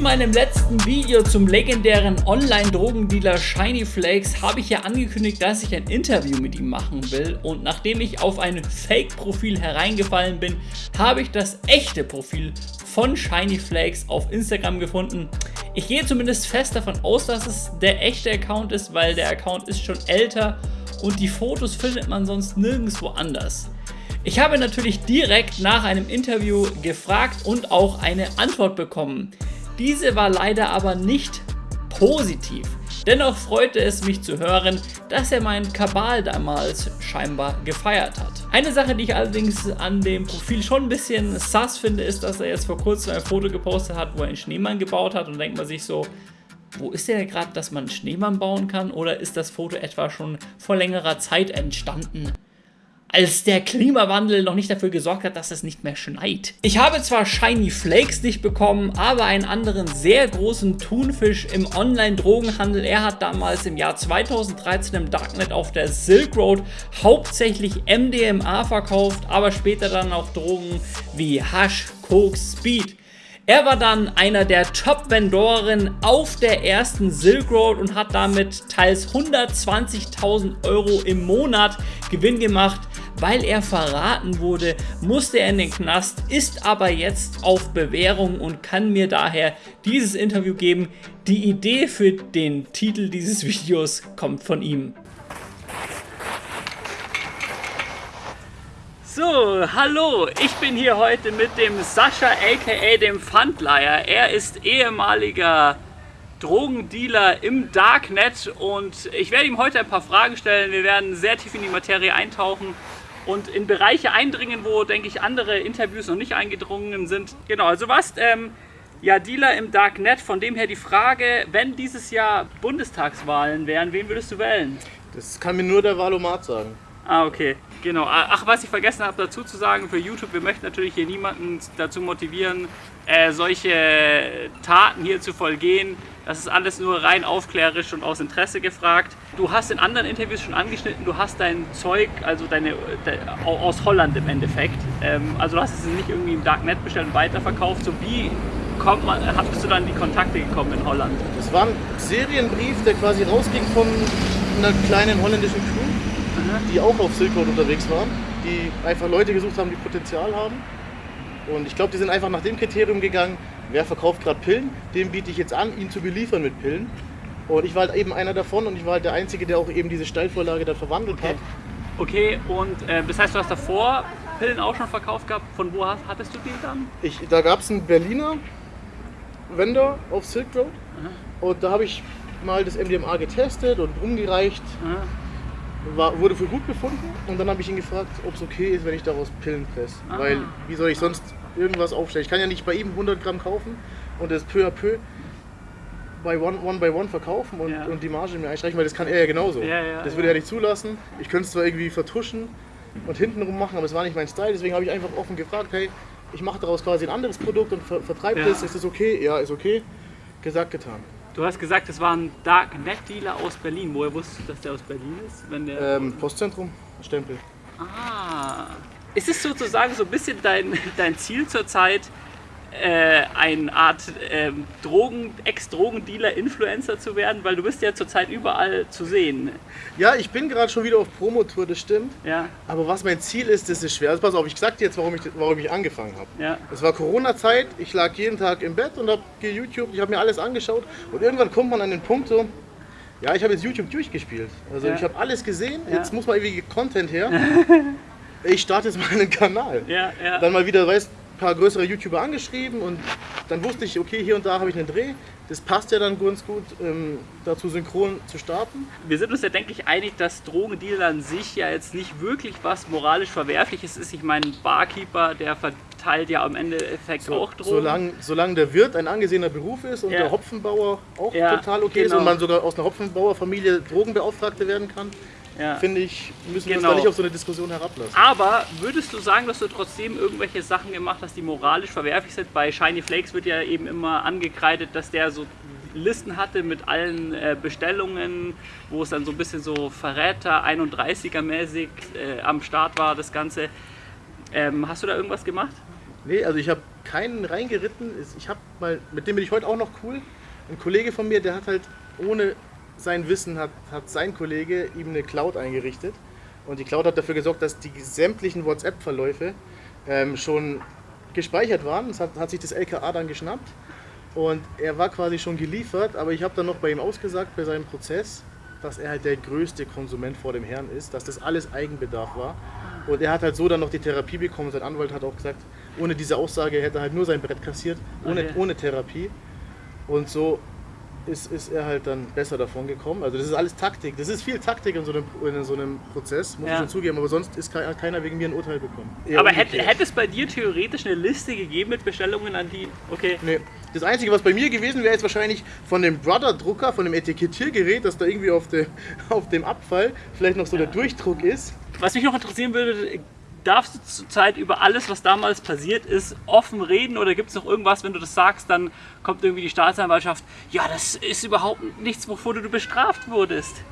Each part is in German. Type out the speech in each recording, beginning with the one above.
In meinem letzten Video zum legendären Online-Drogendealer Shiny Flakes habe ich ja angekündigt, dass ich ein Interview mit ihm machen will und nachdem ich auf ein Fake-Profil hereingefallen bin, habe ich das echte Profil von Shiny Flakes auf Instagram gefunden. Ich gehe zumindest fest davon aus, dass es der echte Account ist, weil der Account ist schon älter und die Fotos findet man sonst nirgendwo anders. Ich habe natürlich direkt nach einem Interview gefragt und auch eine Antwort bekommen. Diese war leider aber nicht positiv. Dennoch freute es mich zu hören, dass er meinen Kabal damals scheinbar gefeiert hat. Eine Sache, die ich allerdings an dem Profil schon ein bisschen sass finde, ist, dass er jetzt vor kurzem ein Foto gepostet hat, wo er einen Schneemann gebaut hat und denkt man sich so, wo ist der gerade, dass man einen Schneemann bauen kann oder ist das Foto etwa schon vor längerer Zeit entstanden? Als der Klimawandel noch nicht dafür gesorgt hat, dass es nicht mehr schneit. Ich habe zwar Shiny Flakes nicht bekommen, aber einen anderen sehr großen Thunfisch im Online-Drogenhandel. Er hat damals im Jahr 2013 im Darknet auf der Silk Road hauptsächlich MDMA verkauft, aber später dann auch Drogen wie Hash, Koks, Speed. Er war dann einer der Top-Vendoren auf der ersten Silk Road und hat damit teils 120.000 Euro im Monat Gewinn gemacht. Weil er verraten wurde, musste er in den Knast, ist aber jetzt auf Bewährung und kann mir daher dieses Interview geben. Die Idee für den Titel dieses Videos kommt von ihm. So, hallo, ich bin hier heute mit dem Sascha aka dem Pfandleier. Er ist ehemaliger Drogendealer im Darknet und ich werde ihm heute ein paar Fragen stellen. Wir werden sehr tief in die Materie eintauchen und in Bereiche eindringen, wo, denke ich, andere Interviews noch nicht eingedrungen sind. Genau, also was, ähm, ja, Dealer im Darknet, von dem her die Frage, wenn dieses Jahr Bundestagswahlen wären, wen würdest du wählen? Das kann mir nur der Valomat sagen. Ah, okay. Genau. Ach, was ich vergessen habe dazu zu sagen für YouTube, wir möchten natürlich hier niemanden dazu motivieren, äh, solche Taten hier zu vollgehen. Das ist alles nur rein aufklärerisch und aus Interesse gefragt. Du hast in anderen Interviews schon angeschnitten, du hast dein Zeug, also deine, de, aus Holland im Endeffekt. Ähm, also du hast es nicht irgendwie im Darknet bestellt und weiterverkauft. So wie kommt man, hast du dann die Kontakte gekommen in Holland? Das war ein Serienbrief, der quasi rausging von einer kleinen holländischen Crew, Aha. die auch auf Silk Road unterwegs waren, die einfach Leute gesucht haben, die Potenzial haben. Und ich glaube, die sind einfach nach dem Kriterium gegangen, wer verkauft gerade Pillen, dem biete ich jetzt an, ihn zu beliefern mit Pillen. Und ich war halt eben einer davon und ich war halt der Einzige, der auch eben diese Steilvorlage dann verwandelt okay. hat. Okay, und äh, das heißt, du hast davor Pillen auch schon verkauft gehabt. Von wo hast, hattest du die dann? Ich, da gab es einen Berliner Vendor auf Silk Road Aha. und da habe ich mal das MDMA getestet und umgereicht. War, wurde für gut befunden und dann habe ich ihn gefragt, ob es okay ist, wenn ich daraus Pillen presse. Weil wie soll ich sonst irgendwas aufstellen. Ich kann ja nicht bei ihm 100 Gramm kaufen und das peu à peu bei one, one by one verkaufen und, ja. und die Marge mir einstreichen, weil das kann er ja genauso. Ja, ja, das würde er nicht zulassen. Ich könnte es zwar irgendwie vertuschen und hintenrum machen, aber es war nicht mein Style. Deswegen habe ich einfach offen gefragt, hey, ich mache daraus quasi ein anderes Produkt und ver vertreibe das. Ist das okay? Ja, ist okay. Gesagt, getan. Du hast gesagt, es war ein Darknet-Dealer aus Berlin. Woher wusstest du, dass der aus Berlin ist? Wenn der ähm, Postzentrum, Stempel. Ah, ist es sozusagen so ein bisschen dein, dein Ziel zurzeit, äh, eine Art äh, Drogen, Ex-Drogendealer, Influencer zu werden? Weil du bist ja zurzeit überall zu sehen. Ja, ich bin gerade schon wieder auf Promotour, das stimmt. Ja. Aber was mein Ziel ist, das ist schwer. Also pass auf, ich sag dir jetzt, warum ich, warum ich angefangen habe. Ja. Es war Corona-Zeit, ich lag jeden Tag im Bett und habe YouTube, ich habe mir alles angeschaut und irgendwann kommt man an den Punkt so, ja, ich habe jetzt YouTube durchgespielt. Also ja. ich habe alles gesehen, ja. jetzt muss mal irgendwie Content her. ich starte jetzt mal einen Kanal. Ja, ja. Dann mal wieder, weißt ein paar größere YouTuber angeschrieben und dann wusste ich, okay, hier und da habe ich einen Dreh. Das passt ja dann ganz gut, ähm, dazu synchron zu starten. Wir sind uns ja, denke ich, einig, dass Drogendealer an sich ja jetzt nicht wirklich was moralisch Verwerfliches ist. Ich meine, Barkeeper, der verteilt ja am Endeffekt so, auch Drogen. Solange, solange der Wirt ein angesehener Beruf ist und ja. der Hopfenbauer auch ja, total okay genau. ist und man sogar aus einer Hopfenbauerfamilie Drogenbeauftragte werden kann, ja. finde ich, müssen wir uns genau. da nicht auf so eine Diskussion herablassen. Aber würdest du sagen, dass du trotzdem irgendwelche Sachen gemacht hast, die moralisch verwerflich sind? Bei Shiny Flakes wird ja eben immer angekreidet, dass der so Listen hatte mit allen äh, Bestellungen, wo es dann so ein bisschen so Verräter 31er mäßig äh, am Start war, das Ganze. Ähm, hast du da irgendwas gemacht? Nee, also ich habe keinen reingeritten. Ich habe mal, mit dem bin ich heute auch noch cool. Ein Kollege von mir, der hat halt ohne sein Wissen hat, hat sein Kollege ihm eine Cloud eingerichtet. Und die Cloud hat dafür gesorgt, dass die sämtlichen WhatsApp-Verläufe ähm, schon gespeichert waren. Das hat, hat sich das LKA dann geschnappt. Und er war quasi schon geliefert, aber ich habe dann noch bei ihm ausgesagt, bei seinem Prozess, dass er halt der größte Konsument vor dem Herrn ist, dass das alles Eigenbedarf war. Und er hat halt so dann noch die Therapie bekommen. Sein Anwalt hat auch gesagt, ohne diese Aussage hätte er halt nur sein Brett kassiert, ohne, Okay. ohne Therapie. Und so ist, ist er halt dann besser davon gekommen. Also das ist alles Taktik. Das ist viel Taktik in so einem, in so einem Prozess, muss Ja. ich schon zugeben. Aber sonst ist keiner wegen mir ein Urteil bekommen. Eher Aber hätte, hätte es bei dir theoretisch eine Liste gegeben mit Bestellungen an die. Okay. Nee. Das Einzige, was bei mir gewesen wäre, ist wahrscheinlich von dem Brother-Drucker, von dem Etikettiergerät, dass da irgendwie auf, dem auf dem Abfall vielleicht noch so der Durchdruck ist. Was mich noch interessieren würde, darfst du zurzeit über alles, was damals passiert ist, offen reden oder gibt es noch irgendwas, wenn du das sagst, dann kommt irgendwie die Staatsanwaltschaft, ja, das ist überhaupt nichts, wovor du bestraft wurdest.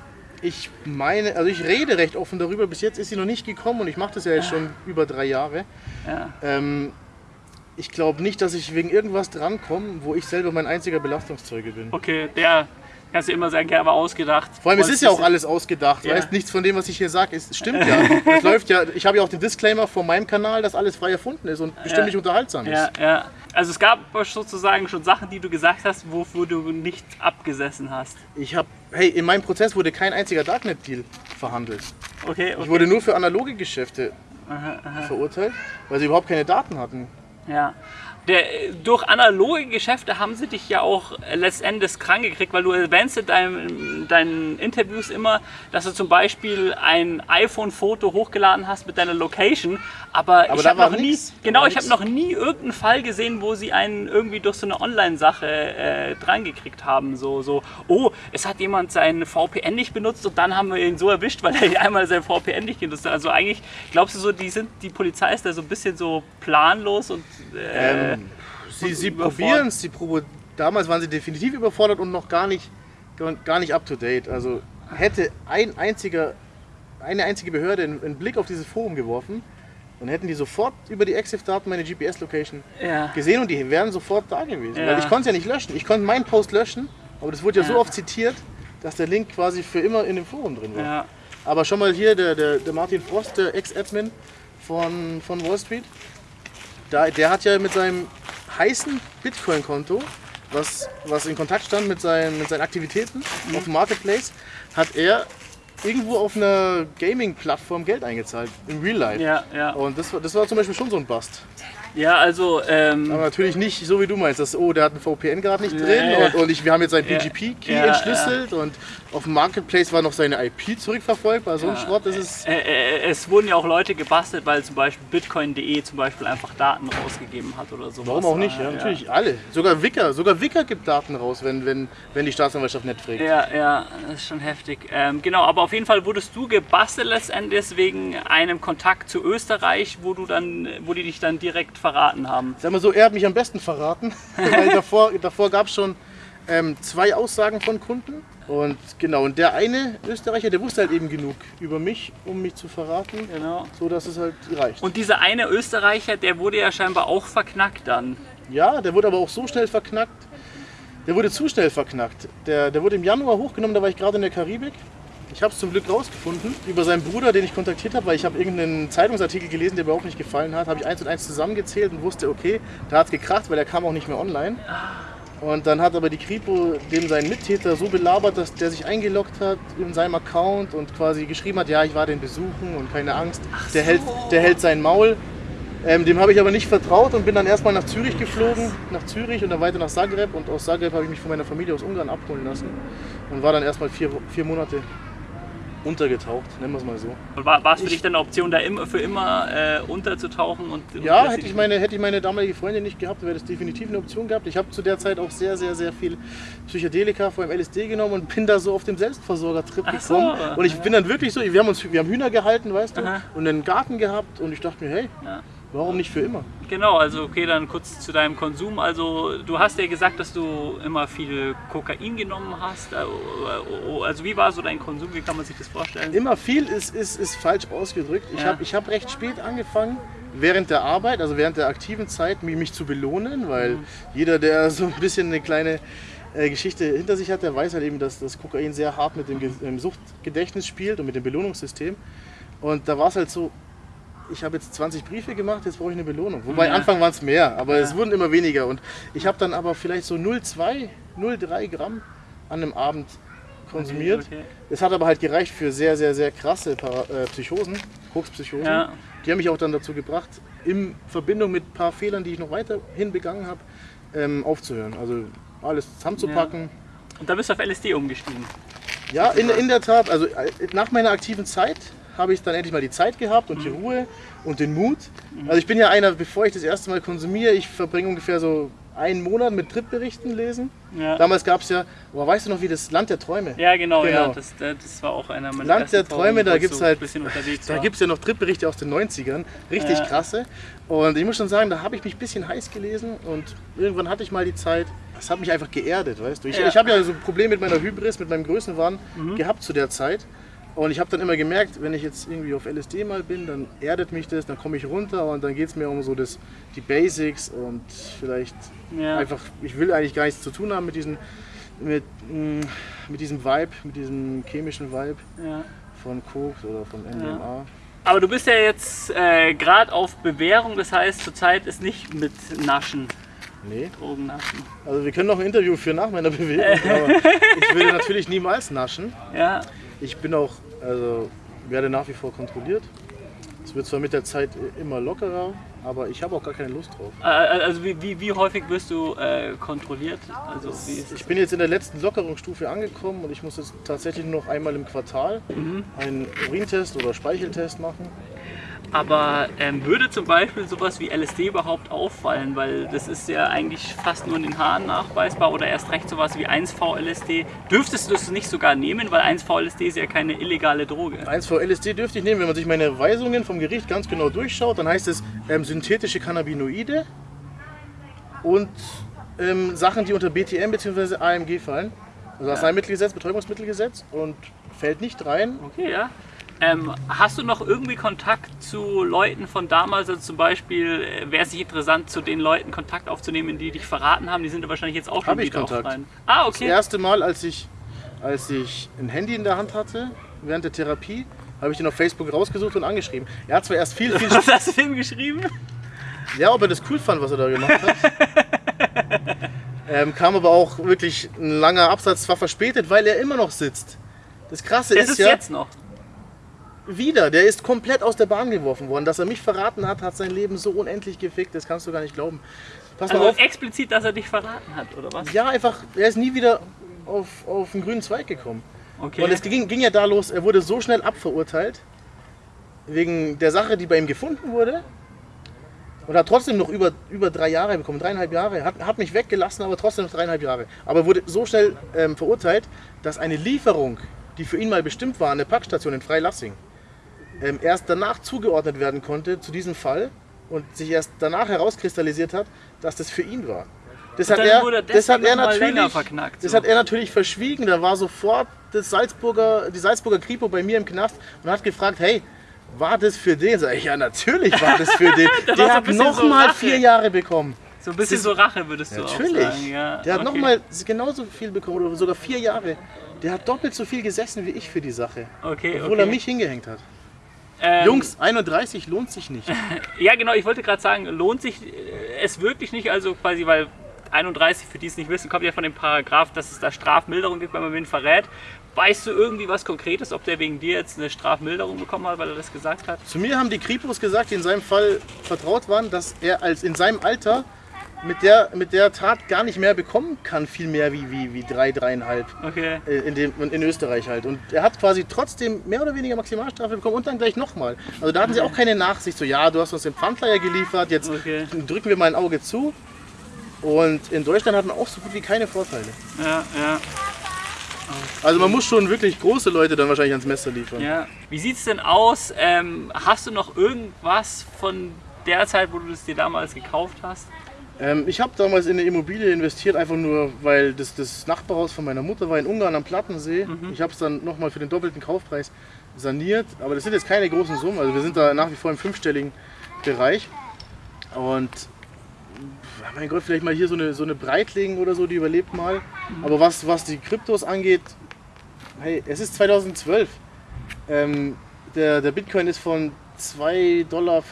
Ich meine, also ich rede recht offen darüber. Bis jetzt ist sie noch nicht gekommen und ich mache das ja jetzt schon über drei Jahre. Ja. Ähm, ich glaube nicht, dass ich wegen irgendwas drankomme, wo ich selber mein einziger Belastungszeuge bin. Okay, der kannst du immer sagen, der war ausgedacht. Vor allem, es ist ja auch alles ausgedacht. Ja. Weißt, nichts von dem, was ich hier sage, stimmt ja. Es läuft ja. Ich habe ja auch den Disclaimer von meinem Kanal, dass alles frei erfunden ist und bestimmt Ja. nicht unterhaltsam ist. Ja, ja. Also es gab sozusagen schon Sachen, die du gesagt hast, wofür du nicht abgesessen hast. Ich habe, hey, in meinem Prozess wurde kein einziger Darknet-Deal verhandelt. Okay, okay. Ich wurde nur für analoge Geschäfte verurteilt, weil sie überhaupt keine Daten hatten. Ja. Der, durch analoge Geschäfte haben sie dich ja auch letztendlich krank gekriegt, weil du erwähnst in deinem, deinen Interviews immer, dass du zum Beispiel ein iPhone-Foto hochgeladen hast mit deiner Location, aber, Aber ich habe noch nie, nix. Genau, ich habe noch nie irgendeinen Fall gesehen, wo sie einen irgendwie durch so eine Online-Sache äh, dran gekriegt haben, so, so, oh, es hat jemand sein VPN nicht benutzt und dann haben wir ihn so erwischt, weil er einmal sein VPN nicht genutzt hat. Also eigentlich, glaubst du so, die sind, die Polizei ist da so ein bisschen so planlos und äh, Ähm, sie sie probieren es. Damals waren sie definitiv überfordert und noch gar nicht, gar nicht up to date. Also hätte ein einziger, eine einzige Behörde einen, Blick auf dieses Forum geworfen, dann hätten die sofort über die EXIF-Daten meine GPS-Location ja. gesehen und die wären sofort da gewesen. Ja. Weil ich konnte es ja nicht löschen. Ich konnte meinen Post löschen, aber das wurde ja, so Ja. oft zitiert, dass der Link quasi für immer in dem Forum drin war. Aber schon mal hier der, der, der Martin Frost, der Ex-Admin von, von Wall Street, da, der hat ja mit seinem heißen Bitcoin-Konto, was, was in Kontakt stand mit seinen, mit seinen Aktivitäten auf dem Marketplace, hat er irgendwo auf einer Gaming-Plattform Geld eingezahlt, im Real Life. Ja, ja. Und das war, das war zum Beispiel schon so ein Bust. ja, also ähm, Aber natürlich nicht so wie du meinst, dass oh, der hat einen VPN gerade nicht Ja, drin ja. und, und ich, wir haben jetzt seinen Ja, PGP-Key ja, entschlüsselt und auf dem Marketplace war noch seine IP zurückverfolgbar. So ein Ja. Schrott, ist. äh, äh, es wurden ja auch Leute gebastelt, weil zum Beispiel Bitcoin.de zum Beispiel einfach Daten rausgegeben hat oder so. Warum auch nicht? Ja, natürlich alle. Sogar Wicker, sogar Wicker gibt Daten raus, wenn, wenn, wenn die Staatsanwaltschaft nicht fragt. Ja, ja, das ist schon heftig. Ähm, genau, aber auf jeden Fall wurdest du gebastelt letztendlich wegen einem Kontakt zu Österreich, wo du dann, wo die dich dann direkt verraten haben. Sag mal so, er hat mich am besten verraten, weil davor, davor gab es schon ähm, zwei Aussagen von Kunden. Und genau, und der eine Österreicher, der wusste halt eben genug über mich, um mich zu verraten, Genau. so dass es halt reicht. Und dieser eine Österreicher, der wurde ja scheinbar auch verknackt dann. Ja, der wurde aber auch so schnell verknackt. Der wurde zu schnell verknackt. Der, der wurde im Januar hochgenommen, da war ich gerade in der Karibik. Ich habe es zum Glück rausgefunden über seinen Bruder, den ich kontaktiert habe, weil ich habe irgendeinen Zeitungsartikel gelesen, der mir auch nicht gefallen hat. Habe ich eins und eins zusammengezählt und wusste, okay, da hat es gekracht, weil der kam auch nicht mehr online. Und dann hat aber die Kripo dem seinen Mittäter so belabert, dass der sich eingeloggt hat in seinem Account und quasi geschrieben hat, ja, ich war den besuchen und keine Angst, der, hält, der hält sein Maul. Ähm, dem habe ich aber nicht vertraut und bin dann erstmal nach Zürich geflogen, nach Zürich und dann weiter nach Zagreb. Und aus Zagreb habe ich mich von meiner Familie aus Ungarn abholen lassen und war dann erstmal vier, vier Monate untergetaucht, nennen wir es mal so. War, war es für Ich- dich dann eine Option, da immer, für immer äh, unterzutauchen? Und, und Ja, hätte ich, meine, hätte ich meine damalige Freundin nicht gehabt, wäre das definitiv eine Option gehabt. Ich habe zu der Zeit auch sehr, sehr, sehr viel Psychedelika, vor allem LSD genommen und bin da so auf dem Selbstversorger-Trip Ach so. gekommen. Und ich bin dann wirklich so, wir haben, uns, wir haben Hühner gehalten, weißt du, Aha. und einen Garten gehabt und ich dachte mir, hey, Ja. Warum nicht für immer? Genau, also okay, dann kurz zu deinem Konsum. Also du hast ja gesagt, dass du immer viel Kokain genommen hast. Äh, Also wie war so dein Konsum? Wie kann man sich das vorstellen? Immer viel ist, ist, ist falsch ausgedrückt. Ich Ja. habe ich hab recht spät angefangen, während der Arbeit, also während der aktiven Zeit, mich, mich zu belohnen, weil mhm. jeder, der so ein bisschen eine kleine äh, Geschichte hinter sich hat, der weiß halt eben, dass das Kokain sehr hart mit dem, dem Suchtgedächtnis spielt und mit dem Belohnungssystem. Und da war es halt so, ich habe jetzt 20 Briefe gemacht, jetzt brauche ich eine Belohnung. Wobei ja. Anfang waren es mehr, aber ja. es wurden immer weniger. Und ich habe dann aber vielleicht so 0,2, 0,3 Gramm an einem Abend konsumiert. Okay, okay. Es hat aber halt gereicht für sehr, sehr, sehr krasse Para äh, Psychosen, Kokspsychosen. Ja. Die haben mich auch dann dazu gebracht, in Verbindung mit ein paar Fehlern, die ich noch weiterhin begangen habe, ähm, aufzuhören. Also alles zusammenzupacken. Und da bist du auf LSD umgestiegen? Ja, in, in der Tat. Also äh, nach meiner aktiven Zeit habe ich dann endlich mal die Zeit gehabt und die mhm. Ruhe und den Mut. Mhm. Also ich bin ja einer, bevor ich das erste Mal konsumiere, ich verbringe ungefähr so einen Monat mit Tripberichten lesen. Ja. Damals gab es ja, oh, weißt du noch, wie das Land der Träume? Ja, genau, genau. ja, das, das war auch einer meiner Land der Träume, da gibt es halt, da gibt ja noch Tripberichte aus den 90ern, richtig ja. krasse. Und ich muss schon sagen, da habe ich mich ein bisschen heiß gelesen und irgendwann hatte ich mal die Zeit, das hat mich einfach geerdet, weißt du. Ich, ja. ich habe ja so ein Problem mit meiner Hybris, mit meinem Größenwahn mhm. gehabt zu der Zeit. Und ich habe dann immer gemerkt, wenn ich jetzt irgendwie auf LSD mal bin, dann erdet mich das, dann komme ich runter und dann geht es mir um so das, die Basics und vielleicht ja. einfach, ich will eigentlich gar nichts zu tun haben mit diesem, mit, mm, mit diesem Vibe, mit diesem chemischen Vibe ja. von Koks oder von MDMA. Ja. Aber du bist ja jetzt äh, gerade auf Bewährung, das heißt zurzeit ist nicht mit Naschen. Nee. Drogennaschen. Also wir können noch ein Interview führen nach meiner Bewährung, aber ich würde natürlich niemals naschen. Ja. Ich bin auch also werde nach wie vor kontrolliert. Es wird zwar mit der Zeit immer lockerer, aber ich habe auch gar keine Lust drauf. Also wie, wie, wie häufig wirst du äh, kontrolliert? Also ich bin jetzt in der letzten Lockerungsstufe angekommen und ich muss jetzt tatsächlich nur noch einmal im Quartal mhm. einen Urintest oder Speicheltest machen. Aber ähm, würde zum Beispiel sowas wie LSD überhaupt auffallen? Weil das ist ja eigentlich fast nur in den Haaren nachweisbar oder erst recht sowas wie 1V-LSD. Dürftest du das nicht sogar nehmen, weil 1V-LSD ist ja keine illegale Droge? 1V-LSD dürfte ich nehmen, wenn man sich meine Weisungen vom Gericht ganz genau durchschaut. Dann heißt es ähm, synthetische Cannabinoide und ähm, Sachen, die unter BTM bzw. AMG fallen. Also Arzneimittelgesetz, Betäubungsmittelgesetz und fällt nicht rein. Okay, ja. Ähm, hast du noch irgendwie Kontakt zu Leuten von damals? Also zum Beispiel, äh, wäre es nicht interessant, zu den Leuten Kontakt aufzunehmen, die dich verraten haben? Die sind wahrscheinlich jetzt auch schon Hab wieder ich Kontakt. Ah, okay. Das erste Mal, als ich, als ich ein Handy in der Hand hatte, während der Therapie, habe ich den auf Facebook rausgesucht und angeschrieben. Er hat zwar erst viel, viel... Was hast du ihm geschrieben? Ja, ob er das cool fand, was er da gemacht hat. ähm, kam aber auch wirklich ein langer Absatz, zwar verspätet, weil er immer noch sitzt. Das Krasse das ist, ist ja... jetzt noch wieder, der ist komplett aus der Bahn geworfen worden. Dass er mich verraten hat, hat sein Leben so unendlich gefickt, das kannst du gar nicht glauben. Pass also mal auf. explizit, dass er dich verraten hat, oder was? Ja, einfach, er ist nie wieder auf, auf den grünen Zweig gekommen. Okay. Und es ging, ging ja da los, er wurde so schnell abverurteilt, wegen der Sache, die bei ihm gefunden wurde. Und hat trotzdem noch über, über drei Jahre bekommen, dreieinhalb Jahre. Hat, hat mich weggelassen, aber trotzdem noch dreieinhalb Jahre. Aber wurde so schnell ähm, verurteilt, dass eine Lieferung, die für ihn mal bestimmt war, an der Packstation in Freilassing, ähm, erst danach zugeordnet werden konnte zu diesem Fall und sich erst danach herauskristallisiert hat, dass das für ihn war. Das hat, er, das hat er natürlich, verknackt, so. das hat er natürlich verschwiegen. Da war sofort das Salzburger, die Salzburger Kripo bei mir im Knast und hat gefragt, hey, war das für den? Sag ich, ja, natürlich war das für den. Der hat nochmal so vier Jahre bekommen. So ein bisschen das so Rache würdest du natürlich. auch sagen. Ja, der hat okay. nochmal genauso viel bekommen oder sogar vier Jahre. Der hat doppelt so viel gesessen wie ich für die Sache. Okay, obwohl okay. er mich hingehängt hat. Ähm, Jungs, 31 lohnt sich nicht. ja, genau, ich wollte gerade sagen, lohnt sich äh, es wirklich nicht, also quasi, weil 31, für die es nicht wissen, kommt ja von dem Paragraph, dass es da Strafmilderung gibt, wenn man wen verrät. Weißt du irgendwie was Konkretes, ob der wegen dir jetzt eine Strafmilderung bekommen hat, weil er das gesagt hat? Zu mir haben die Kripos gesagt, die in seinem Fall vertraut waren, dass er als in seinem Alter mit der, mit der Tat gar nicht mehr bekommen kann, viel mehr wie, wie, wie drei, dreieinhalb okay. Äh, in, dem, in Österreich halt. Und er hat quasi trotzdem mehr oder weniger Maximalstrafe bekommen und dann gleich nochmal. Also da hatten sie auch keine Nachsicht, so ja, du hast uns den Pfandleier geliefert, jetzt okay. drücken wir mal ein Auge zu. Und in Deutschland hat man auch so gut wie keine Vorteile. Ja, ja. Also man muss schon wirklich große Leute dann wahrscheinlich ans Messer liefern. Ja. Wie sieht es denn aus? Ähm, hast du noch irgendwas von der Zeit, wo du es dir damals gekauft hast? Ähm, ich habe damals in eine Immobilie investiert, einfach nur, weil das, das Nachbarhaus von meiner Mutter war in Ungarn am Plattensee. Mhm. Ich habe es dann nochmal für den doppelten Kaufpreis saniert, aber das sind jetzt keine großen Summen, also wir sind da nach wie vor im fünfstelligen Bereich. Und mein Gott, vielleicht mal hier so eine, so eine Breitling oder so, die überlebt mal. Mhm. Aber was, was die Kryptos angeht, hey, es ist 2012. Ähm, der, der Bitcoin ist von 2,50 Dollar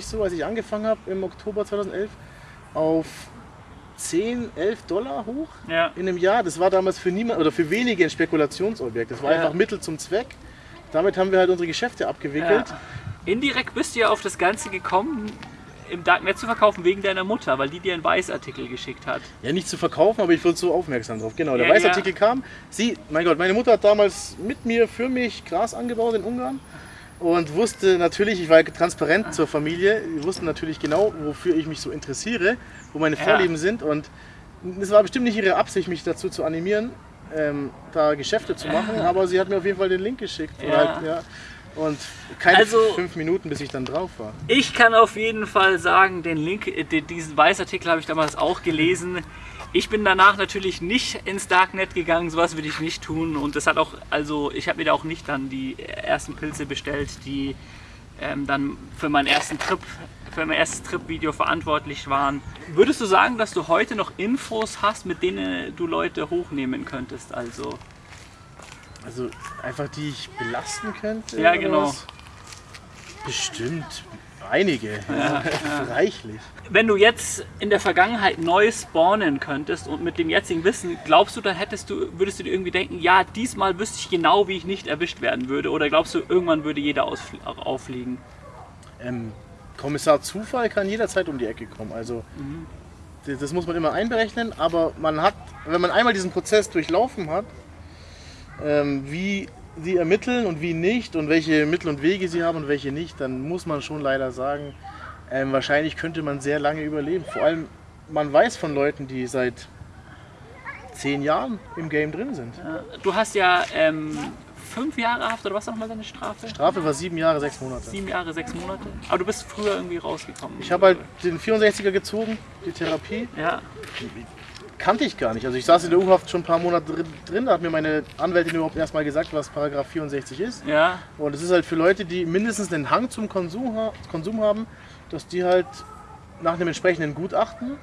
so, als ich angefangen habe im Oktober 2011, auf 10, 11 Dollar hoch Ja. in einem Jahr. Das war damals für niemand oder für wenige ein Spekulationsobjekt. Das war Ja. einfach Mittel zum Zweck. Damit haben wir halt unsere Geschäfte abgewickelt. Ja. Indirekt bist du ja auf das Ganze gekommen, im Darknet zu verkaufen wegen deiner Mutter, weil die dir einen Weißartikel geschickt hat. Ja, nicht zu verkaufen, aber ich wurde so aufmerksam drauf. Genau, der Ja, Weißartikel kam. Sie, mein Gott, meine Mutter hat damals mit mir, für mich Gras angebaut in Ungarn und wusste natürlich, ich war transparent zur Familie, die wussten natürlich genau, wofür ich mich so interessiere, wo meine Ja. Vorlieben sind und es war bestimmt nicht ihre Absicht, mich dazu zu animieren, ähm, da Geschäfte zu machen, aber sie hat mir auf jeden Fall den Link geschickt. Ja. Halt, ja. Und keine Also- fünf Minuten, bis ich dann drauf war. Ich kann auf jeden Fall sagen, den Link, äh, diesen Weißartikel habe ich damals auch gelesen. Ich bin danach natürlich nicht ins Darknet gegangen, sowas würde ich nicht tun. Und das hat auch, also ich habe mir da auch nicht dann die ersten Pilze bestellt, die ähm, dann für meinen ersten Trip, für mein erstes Trip-Video verantwortlich waren. Würdest du sagen, dass du heute noch Infos hast, mit denen du Leute hochnehmen könntest? Also Also einfach die ich belasten könnte? Ja, genau. was? Bestimmt. Einige. Reichlich. Wenn du jetzt in der Vergangenheit neu spawnen könntest und mit dem jetzigen Wissen, glaubst du, dann hättest du, würdest du dir irgendwie denken, ja, diesmal wüsste ich genau, wie ich nicht erwischt werden würde? Oder glaubst du, irgendwann würde jeder auffliegen? Ähm, Kommissar Zufall kann jederzeit um die Ecke kommen. Also das, das muss man immer einberechnen, aber man hat, wenn man einmal diesen Prozess durchlaufen hat, ähm, wie sie ermitteln und wie nicht und welche Mittel und Wege sie haben und welche nicht, dann muss man schon leider sagen, ähm, wahrscheinlich könnte man sehr lange überleben. Vor allem, man weiß von Leuten, die seit zehn Jahren im Game drin sind. Du hast ja ähm, fünf Jahre Haft oder was nochmal deine Strafe? Strafe war sieben Jahre, sechs Monate. Sieben Jahre, sechs Monate. Aber du bist früher irgendwie rausgekommen. Ich habe halt den 64er gezogen, die Therapie. Ja, kannte ich gar nicht. Also ich saß in der U-Haft schon ein paar Monate drin, drin, da hat mir meine Anwältin überhaupt erst mal gesagt, was Paragraph 64 ist. ja. Und es ist halt für Leute, die mindestens einen Hang zum Konsum, Konsum haben, dass die halt nach einem entsprechenden Gutachten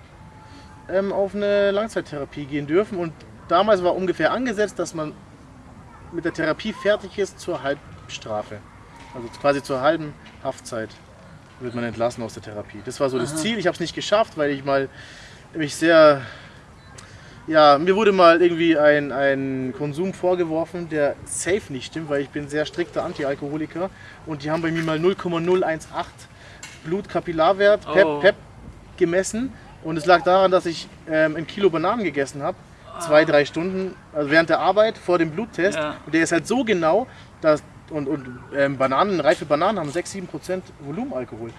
ähm, auf eine Langzeittherapie gehen dürfen. Und damals war ungefähr angesetzt, dass man mit der Therapie fertig ist zur Halbstrafe. Also quasi zur halben Haftzeit wird man entlassen aus der Therapie. Das war so das Ziel. Ich habe es nicht geschafft, weil ich mal mich sehr ja, mir wurde mal irgendwie ein, ein Konsum vorgeworfen, der safe nicht stimmt, weil ich bin sehr strikter Antialkoholiker und die haben bei mir mal 0,018 Blutkapillarwert PEP, Oh. PEP gemessen und es lag daran, dass ich ähm, ein Kilo Bananen gegessen habe, zwei, drei Stunden, also während der Arbeit vor dem Bluttest Ja. und der ist halt so genau, dass und, und ähm, Bananen, reife Bananen haben 6-7% Volumenalkohol.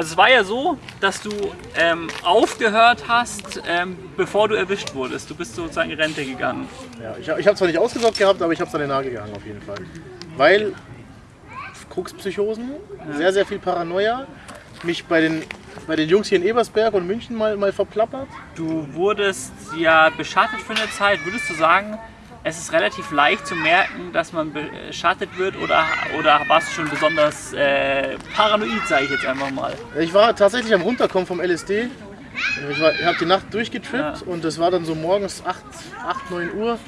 Also es war ja so, dass du ähm, aufgehört hast, ähm, bevor du erwischt wurdest. Du bist sozusagen in Rente gegangen. Ja, ich, ich habe zwar nicht ausgesorgt gehabt, aber ich habe es an den Nagel gehangen auf jeden Fall. Weil Krugspsychosen, sehr, sehr viel Paranoia, mich bei den, bei den Jungs hier in Ebersberg und München mal, mal verplappert. Du wurdest ja beschattet für eine Zeit. Würdest du sagen, es ist relativ leicht zu merken, dass man beschattet wird oder, oder warst du schon besonders äh, paranoid, sage ich jetzt einfach mal? Ich war tatsächlich am Runterkommen vom LSD. Ich, war- ich habe die Nacht durchgetrippt Ja. und das war dann so morgens 8, 8 9 Uhr.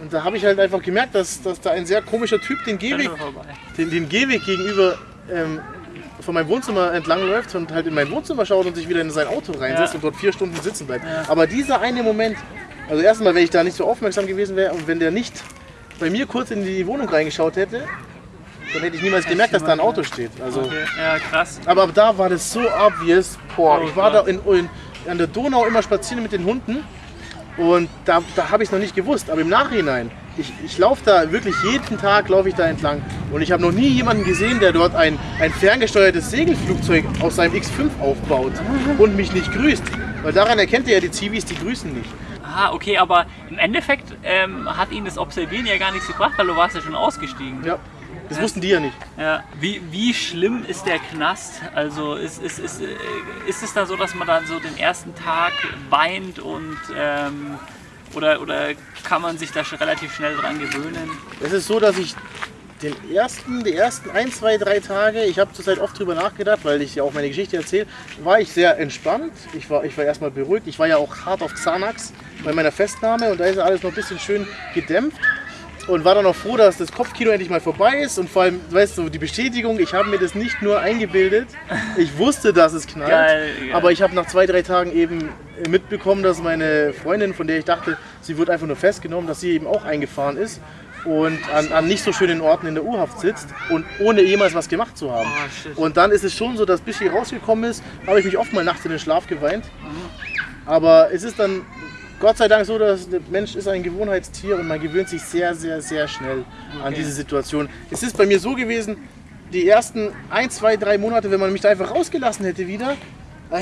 Und da habe ich halt einfach gemerkt, dass, dass da ein sehr komischer Typ den Gehweg den, den Gehweg gegenüber ähm, von meinem Wohnzimmer entlang läuft und halt in mein Wohnzimmer schaut und sich wieder in sein Auto reinsetzt Ja. und dort vier Stunden sitzen bleibt. Aber dieser eine Moment, also erstmal, wenn ich da nicht so aufmerksam gewesen wäre und wenn der nicht bei mir kurz in die Wohnung reingeschaut hätte, dann hätte ich niemals gemerkt, dass da ein Auto steht. Also, Okay. Ja, krass. aber ab da war das so obvious. Boah, Oh ich war da Gott. in, in, an der Donau immer spazieren mit den Hunden und da, da habe ich es noch nicht gewusst. Aber im Nachhinein, ich, ich laufe da wirklich jeden Tag laufe ich da entlang und ich habe noch nie jemanden gesehen, der dort ein, ein ferngesteuertes Segelflugzeug aus seinem X5 aufbaut und mich nicht grüßt. Weil daran erkennt ihr ja die Zivis, die grüßen nicht. Aha, okay, aber im Endeffekt ähm, hat ihn das Observieren ja gar nichts gebracht, weil du warst ja schon ausgestiegen. Ja. Das wussten die ja nicht. Ja. Wie, wie schlimm ist der Knast? Also ist, ist, ist, äh, ist es da so, dass man dann so den ersten Tag weint und ähm, oder, oder kann man sich da schon relativ schnell dran gewöhnen? Es ist so, dass ich den ersten, die ersten ein, zwei, drei Tage, ich habe zurzeit oft drüber nachgedacht, weil ich ja auch meine Geschichte erzähle, war ich sehr entspannt. Ich war, ich war erstmal beruhigt. Ich war ja auch hart auf Xanax bei meiner Festnahme und da ist ja alles noch ein bisschen schön gedämpft und war dann auch froh, dass das Kopfkino endlich mal vorbei ist und vor allem, weißt du, die Bestätigung, ich habe mir das nicht nur eingebildet, ich wusste, dass es knallt, geil, geil. aber ich habe nach zwei, drei Tagen eben mitbekommen, dass meine Freundin, von der ich dachte, sie wird einfach nur festgenommen, dass sie eben auch eingefahren ist und an, an, nicht so schönen Orten in der U-Haft sitzt und ohne jemals was gemacht zu haben. Oh, und dann ist es schon so, dass bis sie rausgekommen ist, habe ich mich oft mal nachts in den Schlaf geweint. Mhm. Aber es ist dann Gott sei Dank so, dass der Mensch ist ein Gewohnheitstier und man gewöhnt sich sehr, sehr, sehr schnell okay. an diese Situation. Es ist bei mir so gewesen, die ersten ein, zwei, drei Monate, wenn man mich da einfach rausgelassen hätte wieder,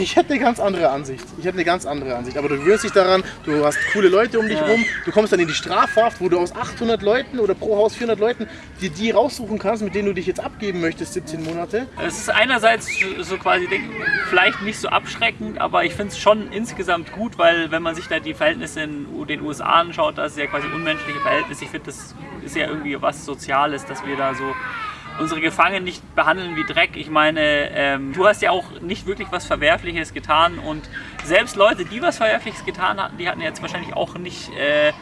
ich hätte eine ganz andere Ansicht. Ich hätte eine ganz andere Ansicht. Aber du gewöhnst dich daran, du hast coole Leute um dich ja. rum, du kommst dann in die Strafhaft, wo du aus 800 Leuten oder pro Haus 400 Leuten die, die raussuchen kannst, mit denen du dich jetzt abgeben möchtest, 17 Monate. Es ist einerseits so quasi, vielleicht nicht so abschreckend, aber ich finde es schon insgesamt gut, weil wenn man sich da die Verhältnisse in den USA anschaut, das ist ja quasi unmenschliche Verhältnisse. Ich finde, das ist ja irgendwie was Soziales, dass wir da so unsere Gefangenen nicht behandeln wie Dreck. Ich meine, ähm, du hast ja auch nicht wirklich was Verwerfliches getan und selbst Leute, die was Verwerfliches getan hatten, die hatten jetzt wahrscheinlich auch nicht äh,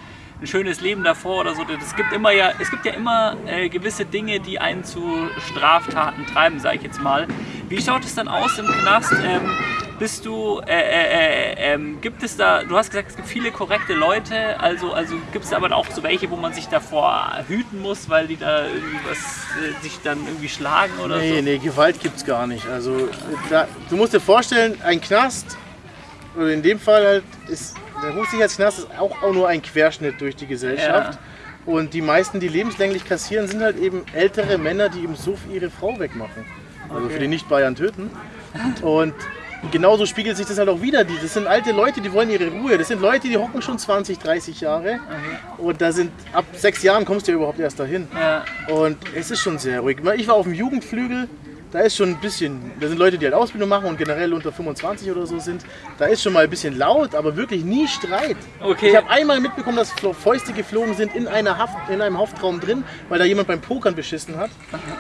ein schönes Leben davor oder so. Es gibt immer ja, es gibt ja immer äh, gewisse Dinge, die einen zu Straftaten treiben, sage ich jetzt mal. Wie schaut es dann aus im Knast? Ähm, bist du, äh, äh, äh, ähm, gibt es da, du hast gesagt, es gibt viele korrekte Leute, also, also gibt es aber auch so welche, wo man sich davor hüten muss, weil die da irgendwie was, äh, sich dann irgendwie schlagen oder nee, so? Nee, nee, Gewalt gibt es gar nicht. Also da, du musst dir vorstellen, ein Knast, oder in dem Fall halt, ist, der Hochsicherheitsknast ist auch, auch nur ein Querschnitt durch die Gesellschaft. Ja. Und die meisten, die lebenslänglich kassieren, sind halt eben ältere Männer, die im Suff ihre Frau wegmachen. Also okay. für die Nicht-Bayern töten. Und genauso spiegelt sich das halt auch wieder. Das sind alte Leute, die wollen ihre Ruhe. Das sind Leute, die hocken schon 20, 30 Jahre. Okay. Und da sind ab sechs Jahren kommst du ja überhaupt erst dahin. Ja. Und es ist schon sehr ruhig. Ich war auf dem Jugendflügel. Da ist schon ein bisschen, da sind Leute, die halt Ausbildung machen und generell unter 25 oder so sind. Da ist schon mal ein bisschen laut, aber wirklich nie Streit. Okay. Ich habe einmal mitbekommen, dass Fäuste geflogen sind in, einer Haft, in einem Haftraum drin, weil da jemand beim Pokern beschissen hat.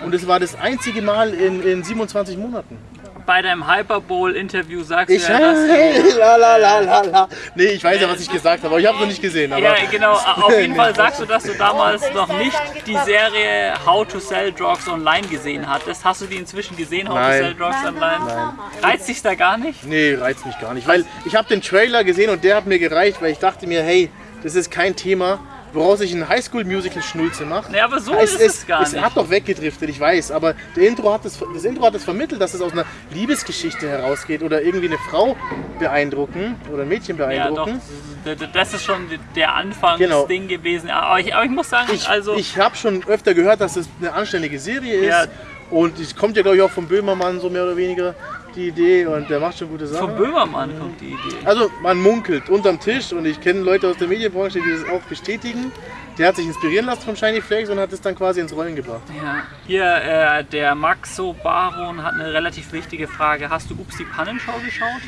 Und es war das einzige Mal in, in 27 Monaten bei deinem Hyperbowl-Interview sagst ich, du ja, dass hey, la, la, la, la, la. Nee, ich weiß ja, was ich gesagt habe, aber ich habe es noch nicht gesehen. ja, genau. Auf jeden Fall sagst du, dass du damals noch nicht die Serie How to Sell Drugs Online gesehen hattest. Hast du die inzwischen gesehen, How Nein. to Sell Drugs Online? Nein. Reizt dich da gar nicht? Nee, reizt mich gar nicht. Weil ich habe den Trailer gesehen und der hat mir gereicht, weil ich dachte mir, hey, das ist kein Thema woraus ich ein Highschool-Musical-Schnulze mache. Ja, aber so es, ist es, gar es nicht. hat doch weggedriftet, ich weiß, aber der Intro hat das, das Intro hat es das vermittelt, dass es aus einer Liebesgeschichte herausgeht oder irgendwie eine Frau beeindrucken oder ein Mädchen beeindrucken. Ja, doch. Das ist schon der Anfangsding genau. gewesen. Aber ich, aber ich, muss sagen, ich, also... Ich habe schon öfter gehört, dass es eine anständige Serie ist. Ja. Und es kommt ja, glaube ich, auch vom Böhmermann, so mehr oder weniger die Idee und der macht schon gute Sachen. Von Böhmermann kommt die Idee. Also man munkelt unterm Tisch und ich kenne Leute aus der Medienbranche, die das auch bestätigen. Der hat sich inspirieren lassen vom Shiny Flakes und hat es dann quasi ins Rollen gebracht. Ja. Hier, äh, der Maxo Baron hat eine relativ wichtige Frage. Hast du Ups die Pannenschau geschaut?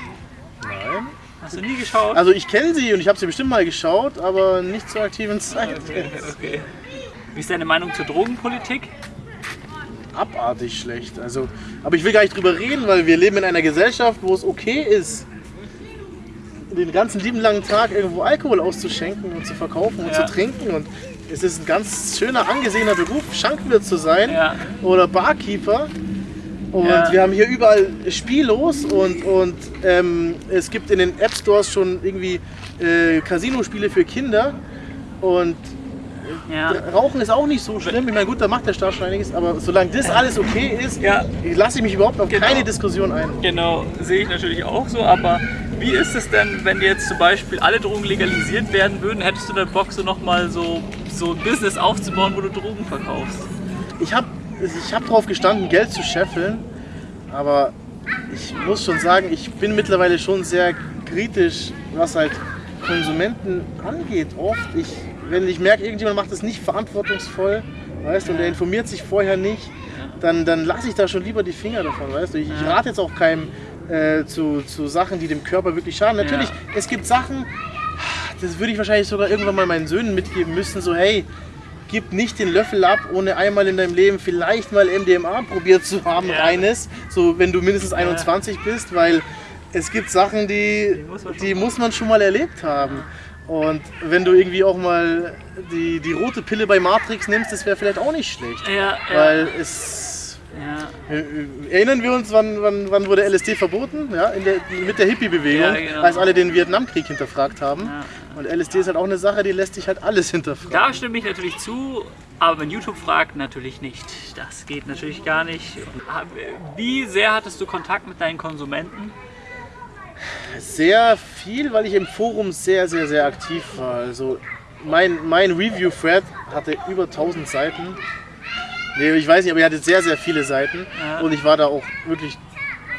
Nein. Hast du nie geschaut? Also ich kenne sie und ich habe sie bestimmt mal geschaut, aber nicht zur aktiven Zeit. Okay, okay. Wie ist deine Meinung zur Drogenpolitik? Abartig schlecht. Also, aber ich will gar nicht drüber reden, weil wir leben in einer Gesellschaft, wo es okay ist, den ganzen lieben langen Tag irgendwo Alkohol auszuschenken und zu verkaufen und ja. zu trinken. Und es ist ein ganz schöner, angesehener Beruf, Schankwirt zu sein ja. oder Barkeeper. Und ja. wir haben hier überall Spielos und, und ähm, es gibt in den App Stores schon irgendwie äh, Casino-Spiele für Kinder. Und ja. Rauchen ist auch nicht so schlimm. Ich meine, gut, da macht der Staat schon einiges, aber solange das alles okay ist, ja. lasse ich mich überhaupt auf genau. keine Diskussion ein. Genau, sehe ich natürlich auch so, aber wie ist es denn, wenn jetzt zum Beispiel alle Drogen legalisiert werden würden? Hättest du dann Bock, so nochmal so, so ein Business aufzubauen, wo du Drogen verkaufst? Ich habe ich hab darauf gestanden, Geld zu scheffeln, aber ich muss schon sagen, ich bin mittlerweile schon sehr kritisch, was halt Konsumenten angeht. Oft, ich wenn ich merke, irgendjemand macht das nicht verantwortungsvoll, weißt du, und der informiert sich vorher nicht, dann, dann lasse ich da schon lieber die Finger davon, weißt du. Ich, ich rate jetzt auch keinem äh, zu, zu Sachen, die dem Körper wirklich schaden. Natürlich, es gibt Sachen, das würde ich wahrscheinlich sogar irgendwann mal meinen Söhnen mitgeben müssen, so hey, gib nicht den Löffel ab, ohne einmal in deinem Leben vielleicht mal MDMA probiert zu haben, Ja. reines, so wenn du mindestens 21 bist, weil es gibt Sachen, die, Die muss man die muss man schon mal erlebt haben. Und wenn du irgendwie auch mal die, die rote Pille bei Matrix nimmst, das wäre vielleicht auch nicht schlecht. Ja, Weil es. ja. äh, Erinnern wir uns, wann, wann, wann wurde LSD verboten? Ja, in der, mit der Hippie-Bewegung, Ja, genau. als alle den Vietnamkrieg hinterfragt haben. Ja. Und LSD ist halt auch eine Sache, die lässt sich halt alles hinterfragen. Da stimme ich natürlich zu, aber wenn YouTube fragt, natürlich nicht. Das geht natürlich gar nicht. Wie sehr hattest du Kontakt mit deinen Konsumenten? Sehr viel, weil ich im Forum sehr, sehr, sehr aktiv war. Also mein, mein Review-Thread hatte über 1000 Seiten. Nee, ich weiß nicht, aber er hatte sehr, sehr viele Seiten. Ja. Und ich war da auch wirklich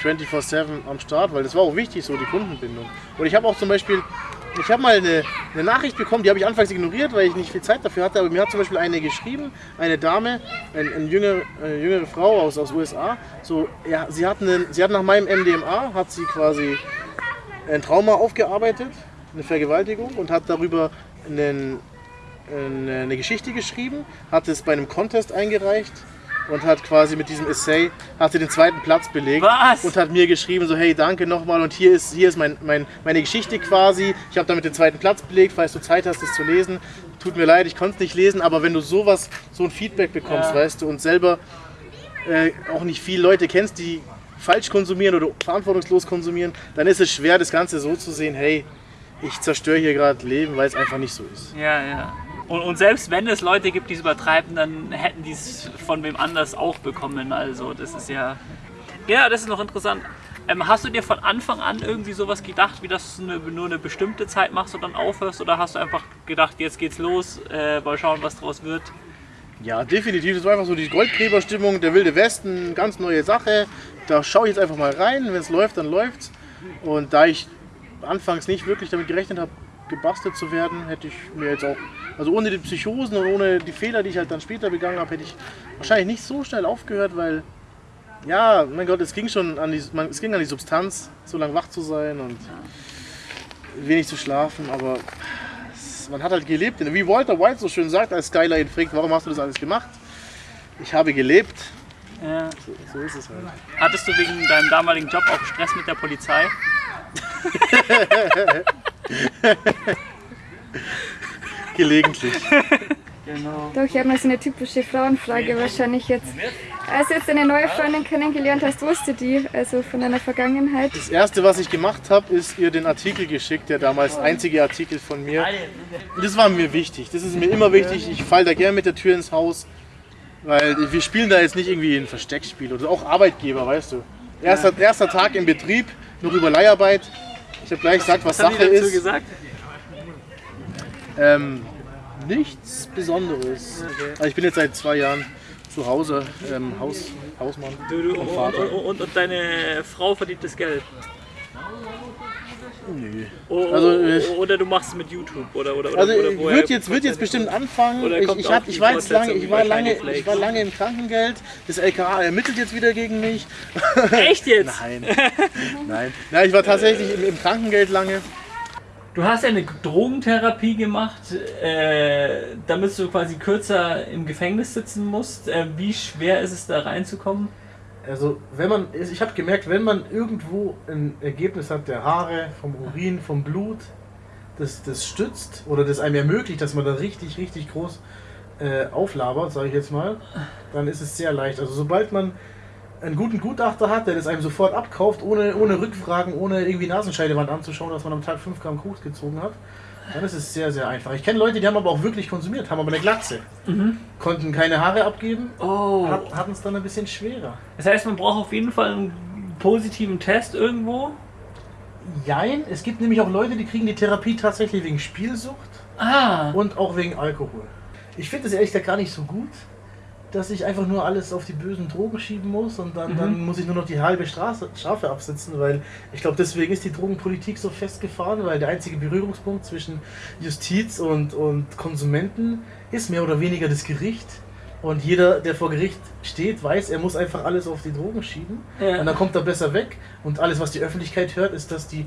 24-7 am Start, weil das war auch wichtig, so die Kundenbindung. Und ich habe auch zum Beispiel, ich habe mal eine, eine Nachricht bekommen, die habe ich anfangs ignoriert, weil ich nicht viel Zeit dafür hatte, aber mir hat zum Beispiel eine geschrieben, eine Dame, ein, ein jüngere, eine jüngere Frau aus, aus USA, so, ja, sie, hat einen, sie hat nach meinem MDMA, hat sie quasi ein Trauma aufgearbeitet, eine Vergewaltigung und hat darüber einen, eine, eine Geschichte geschrieben, hat es bei einem Contest eingereicht und hat quasi mit diesem Essay hat sie den zweiten Platz belegt Was? und hat mir geschrieben so hey danke nochmal und hier ist hier ist mein, mein, meine Geschichte quasi ich habe damit den zweiten Platz belegt falls du Zeit hast es zu lesen tut mir leid ich konnte es nicht lesen aber wenn du sowas so ein Feedback bekommst Ja. weißt du und selber äh, auch nicht viele Leute kennst die falsch konsumieren oder verantwortungslos konsumieren dann ist es schwer das Ganze so zu sehen hey ich zerstöre hier gerade Leben weil es einfach nicht so ist Ja, ja. Und, und selbst wenn es Leute gibt, die es übertreiben, dann hätten die es von wem anders auch bekommen. Also das ist ja. Ja, das ist noch interessant. Ähm, hast du dir von Anfang an irgendwie sowas gedacht, wie dass du eine, nur eine bestimmte Zeit machst und dann aufhörst? Oder hast du einfach gedacht, jetzt geht's los, äh, mal schauen, was draus wird? Ja, definitiv. Das war einfach so die Goldgräberstimmung, der Wilde Westen, ganz neue Sache. Da schaue ich jetzt einfach mal rein. Wenn es läuft, dann läuft's. Und da ich anfangs nicht wirklich damit gerechnet habe, gebastelt zu werden, hätte ich mir jetzt auch, also ohne die Psychosen und ohne die Fehler, die ich halt dann später begangen habe, hätte ich wahrscheinlich nicht so schnell aufgehört, weil, ja, mein Gott, es ging schon an die, man, es ging an die Substanz, so lange wach zu sein und wenig zu schlafen, aber es, man hat halt gelebt. Wie Walter White so schön sagt, als Skylar ihn fragt, warum hast du das alles gemacht? Ich habe gelebt. Ja. So, so ist es halt. Hattest du wegen deinem damaligen Job auch Stress mit der Polizei? Gelegentlich. Genau. Doch, ich habe mal so eine typische Frauenfrage wahrscheinlich jetzt. Als du jetzt eine neue Freundin kennengelernt hast, wusste die, also von deiner Vergangenheit. Das erste, was ich gemacht habe, ist ihr den Artikel geschickt, der damals einzige Artikel von mir. Das war mir wichtig. Das ist mir immer wichtig. Ich falle da gerne mit der Tür ins Haus, weil wir spielen da jetzt nicht irgendwie ein Versteckspiel oder auch Arbeitgeber, weißt du. Erster, erster Tag im Betrieb, noch über Leiharbeit. Ich habe gleich gesagt, was, Was Sache ist. gesagt? Ähm, nichts Besonderes. Also ich bin jetzt seit zwei Jahren zu Hause, ähm, Haus, Hausmann. Du, du, und, Vater. und, und, und deine Frau verdient das Geld. Nö. O- Also, äh, oder du machst es mit YouTube oder oder oder, Also oder woher wird jetzt, wird jetzt bestimmt anfangen. Oder Ich, ich, hab, ich, war jetzt lange, ich, war lange, ich war lange im Krankengeld. Das LKA ermittelt jetzt wieder gegen mich. Echt jetzt? Nein. Nein. Nein, ich war tatsächlich im, im Krankengeld lange. Du hast ja eine Drogentherapie gemacht, äh, damit du quasi kürzer im Gefängnis sitzen musst. Äh, wie schwer ist es da reinzukommen? Also, wenn man, ich habe gemerkt, wenn man irgendwo ein Ergebnis hat der Haare, vom Urin, vom Blut, das, das stützt oder das einem ermöglicht, dass man da richtig, richtig groß äh, auflabert, sage ich jetzt mal, dann ist es sehr leicht. Also, sobald man einen guten Gutachter hat, der das einem sofort abkauft, ohne, ohne Rückfragen, ohne irgendwie Nasenscheidewand anzuschauen, dass man am Tag 5 Gramm Koks gezogen hat, dann ist es sehr, sehr einfach. Ich kenne Leute, die haben aber auch wirklich konsumiert, haben aber eine Glatze, konnten keine Haare abgeben, Oh. hat- hatten es dann ein bisschen schwerer. Das heißt, man braucht auf jeden Fall einen positiven Test irgendwo. Jein, es gibt nämlich auch Leute, die kriegen die Therapie tatsächlich wegen Spielsucht Ah. und auch wegen Alkohol. Ich finde das ehrlich gesagt gar nicht so gut, dass ich einfach nur alles auf die bösen Drogen schieben muss und dann, dann muss ich nur noch die halbe Straße, Strafe absitzen, weil ich glaube, deswegen ist die Drogenpolitik so festgefahren, weil der einzige Berührungspunkt zwischen Justiz und, und Konsumenten ist mehr oder weniger das Gericht. Und jeder, der vor Gericht steht, weiß, er muss einfach alles auf die Drogen schieben. Ja. Und dann kommt er besser weg. Und alles, was die Öffentlichkeit hört, ist, dass die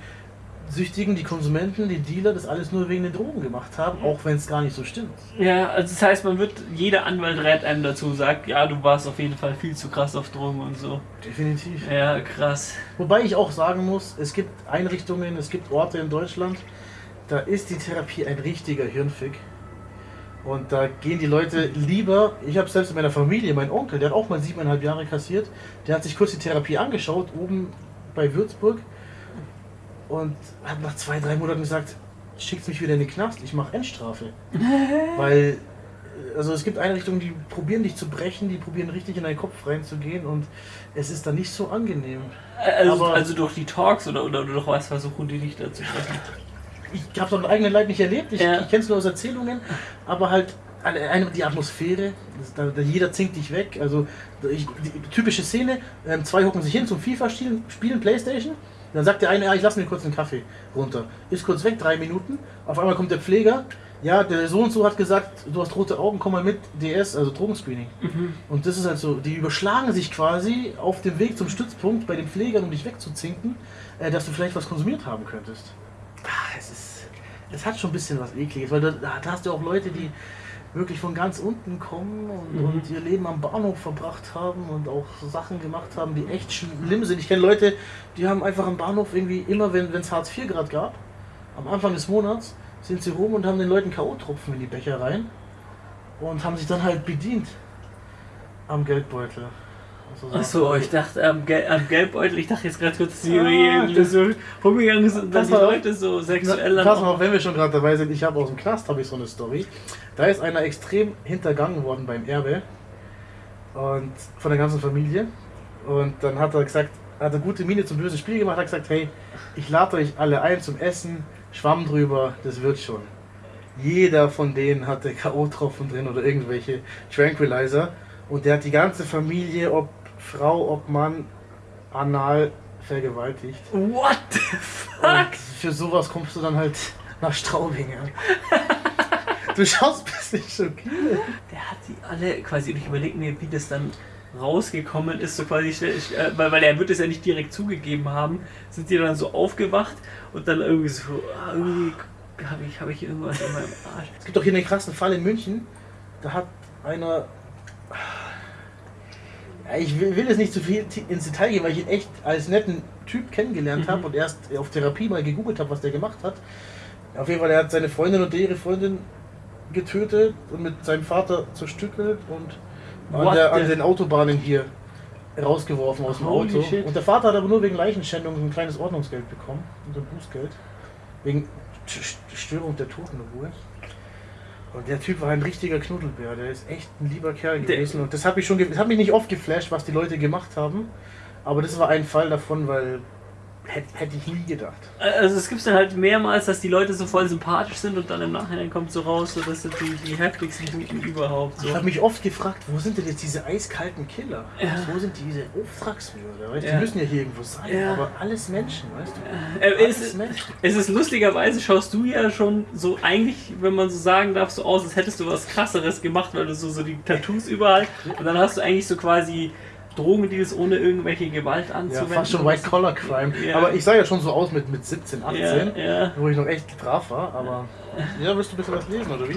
Süchtigen, die Konsumenten, die Dealer das alles nur wegen den Drogen gemacht haben, auch wenn es gar nicht so stimmt. Ja, also das heißt, man wird, jeder Anwalt rät einem dazu, sagt, ja, du warst auf jeden Fall viel zu krass auf Drogen und so. Definitiv. Ja, krass. Wobei ich auch sagen muss, es gibt Einrichtungen, es gibt Orte in Deutschland, da ist die Therapie ein richtiger Hirnfick. Und da gehen die Leute lieber, ich habe selbst in meiner Familie, mein Onkel, der hat auch mal siebeneinhalb Jahre kassiert, der hat sich kurz die Therapie angeschaut, oben bei Würzburg, und hat nach zwei, drei Monaten gesagt, schickt mich wieder in den Knast, ich mache Endstrafe. Weil, also es gibt Einrichtungen, die probieren dich zu brechen, die probieren richtig in deinen Kopf reinzugehen und es ist dann nicht so angenehm. Also, Aber- also durch die Talks oder, oder durch was versuchen die dich dazu sprechen? ich habe es am eigenen Leib nicht erlebt, ich, Ja. ich kenne es nur aus Erzählungen, aber halt eine, die Atmosphäre, da, da jeder zinkt dich weg. Also ich, die typische Szene, ähm, zwei hocken sich hin zum FIFA-Spielen, spielen Playstation, dann sagt der eine, ja, ich lasse mir kurz einen Kaffee runter. Ist kurz weg, drei Minuten, auf einmal kommt der Pfleger, ja, der so und so hat gesagt, du hast rote Augen, komm mal mit, DS, also Drogenscreening. Und das ist halt so, die überschlagen sich quasi auf dem Weg zum Stützpunkt bei den Pflegern, um dich wegzuzinken, äh, dass du vielleicht was konsumiert haben könntest. Ah, es ist. Es hat schon ein bisschen was Ekliges, weil da, da hast du auch Leute, die wirklich von ganz unten kommen und, Mhm. und ihr Leben am Bahnhof verbracht haben und auch Sachen gemacht haben, die echt schlimm sind. Ich kenne Leute, die haben einfach am Bahnhof irgendwie immer, wenn es Hartz IV gerade gab, am Anfang des Monats, sind sie rum und haben den Leuten K.O.-Tropfen in die Becher rein und haben sich dann halt bedient am Geldbeutel. Achso, ich dachte am, Gel am Gelbbeutel, ich dachte jetzt gerade kurz, dass die Ah, so rumgegangen sind und dann die. Leute so sexuell Na, pass mal auf, wenn wir schon gerade dabei sind, ich habe aus dem Knast habe ich so eine Story. Da ist einer extrem hintergangen worden beim Erbe und von der ganzen Familie. Und dann hat er gesagt, hat er gute Miene zum bösen Spiel gemacht, hat gesagt, hey, ich lade euch alle ein zum Essen, Schwamm drüber, das wird schon. Jeder von denen hatte K.O.-Tropfen drin oder irgendwelche Tranquilizer. Und der hat die ganze Familie, ob Frau, ob Mann, anal vergewaltigt. What the fuck? Und für sowas kommst du dann halt nach Straubing. Ja. Du schaust ein bisschen schockiert. Der hat die alle quasi, und ich überlege mir, wie das dann rausgekommen ist, so quasi, äh, weil, weil er wird es ja nicht direkt zugegeben haben, sind die dann so aufgewacht und dann irgendwie so, ah, irgendwie habe ich, hab ich irgendwas in meinem Arsch. Es gibt doch hier einen krassen Fall in München. Da hat einer. Ich will, will jetzt nicht zu viel ins Detail gehen, weil ich ihn echt als netten Typ kennengelernt Mhm. habe und erst auf Therapie mal gegoogelt habe, was der gemacht hat. Auf jeden Fall, er hat seine Freundin und ihre Freundin getötet und mit seinem Vater zerstückelt und an, der, an den Autobahnen hier rausgeworfen aus dem Holy Auto. shit. Und der Vater hat aber nur wegen Leichenschändung ein kleines Ordnungsgeld bekommen, so ein Bußgeld. Wegen St- Störung der Totenruhe. Und der Typ war ein richtiger Knuddelbär, der ist echt ein lieber Kerl Der- gewesen. Und das hat mich schon, das hat mich nicht oft geflasht, was die Leute gemacht haben. Aber das war ein Fall davon, weil hätte hätte ich nie gedacht. Also es gibt dann halt mehrmals, dass die Leute so voll sympathisch sind und dann im Nachhinein kommt so raus, so das sind die, die heftigsten Typen überhaupt. So. Ich habe mich oft gefragt, wo sind denn jetzt diese eiskalten Killer? Ja. Wo sind diese Auftragsmörder? Ja. Die müssen ja hier irgendwo sein, Ja. aber alles Menschen, weißt du? Äh, Alles es, Menschen. es ist lustigerweise, schaust du ja schon so eigentlich, wenn man so sagen darf, so aus, als hättest du was krasseres gemacht, weil du so, so die Tattoos überall und dann hast du eigentlich so quasi Drogendeals ohne irgendwelche Gewalt Ja, anzuwenden. fast schon White Collar Crime. Ja. Aber ich sah ja schon so aus mit, mit 17, 18, Ja, ja, wo ich noch echt brav war. Aber ja, willst du ein bisschen was lesen, oder wie?